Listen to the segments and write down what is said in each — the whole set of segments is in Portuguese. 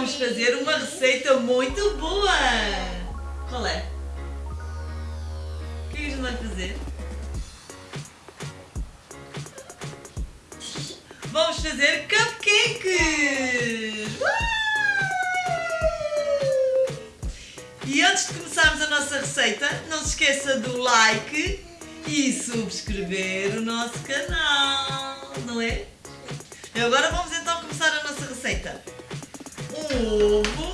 vamos fazer uma receita muito boa! Qual é? O que é que a gente vai fazer? Vamos fazer cupcakes! E antes de começarmos a nossa receita, não se esqueça do like e subscrever o nosso canal, não é? Agora vamos então começar a nossa receita. Ovo.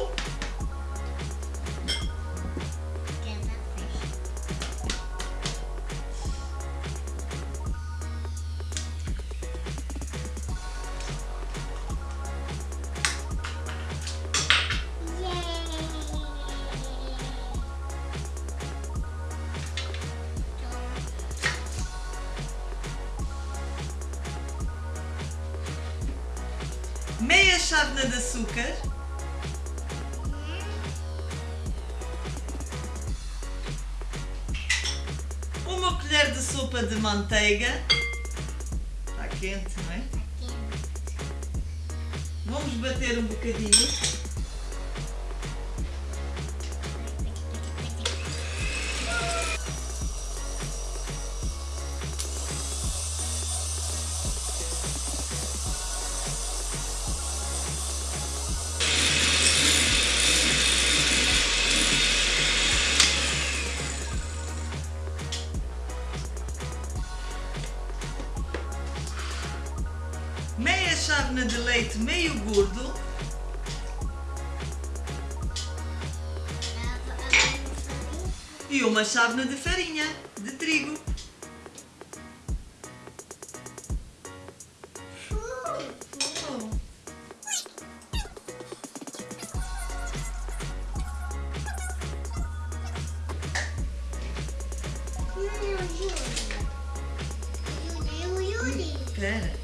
Meia chávena de açúcar. Sopa de manteiga. Está quente, não é? Vamos bater um bocadinho. Meia chávena de leite meio gordo, e uma chávena de farinha de trigo. Oh.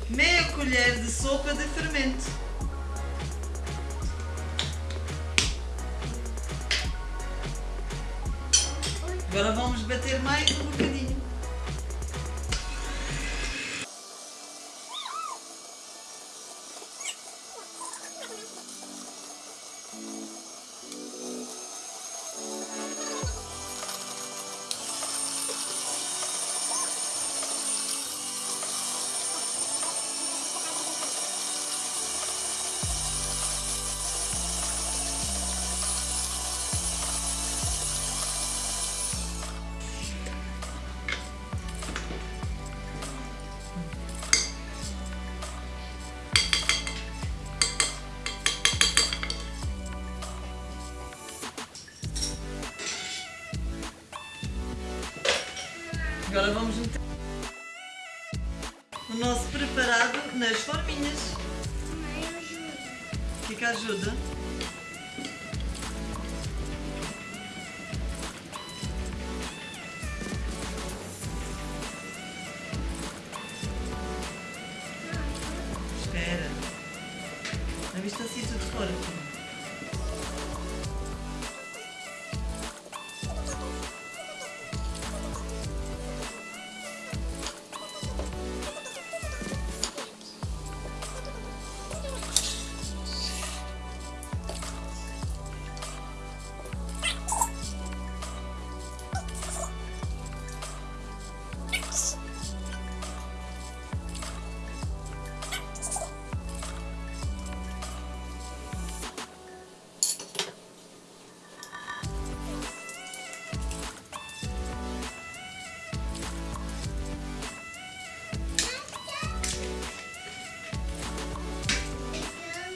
Meia colher de sopa de fermento. Agora vamos bater mais um bocadinho. Agora vamos meter o nosso preparado nas forminhas. Fica ajuda. Espera. Já viste assim tudo fora?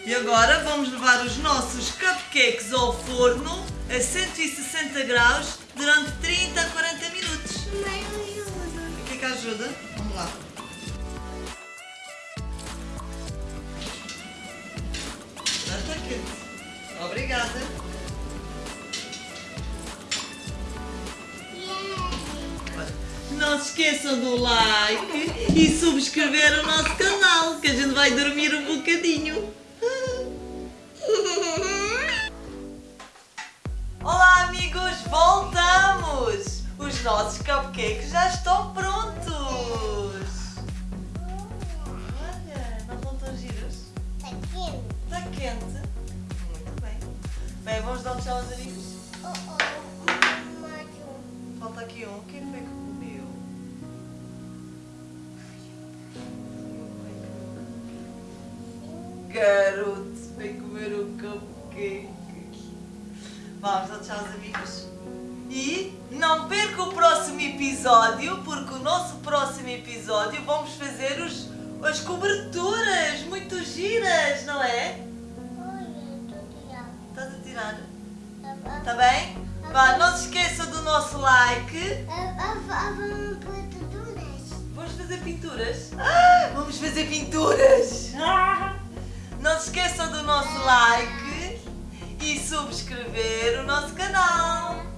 E agora vamos levar os nossos cupcakes ao forno a 160 graus durante 30 a 40 minutos. O que é que ajuda? Vamos lá. Já está quente. Obrigada. Não se esqueçam do like e subscrever o nosso canal, que a gente vai dormir um bocadinho. Amigos, voltamos! Os nossos cupcakes já estão prontos! Olha, não estão tão giros? Está quente? Muito Vamos dar um tchau aos amigos? Oh, oh. Falta aqui um. Quem foi que comeu? Garoto, vem comer um cupcake. Vamos dar tchau aos amigos. E não perca o próximo episódio, porque o nosso próximo episódio vamos fazer os, as coberturas muito giras, não é? Estás a tirar? Ah, Tá bem? Vá, não se esqueça do nosso like. Vamos fazer pinturas? Ah, vamos fazer pinturas! Ah. Não se esqueçam do nosso like e subscrever o nosso canal.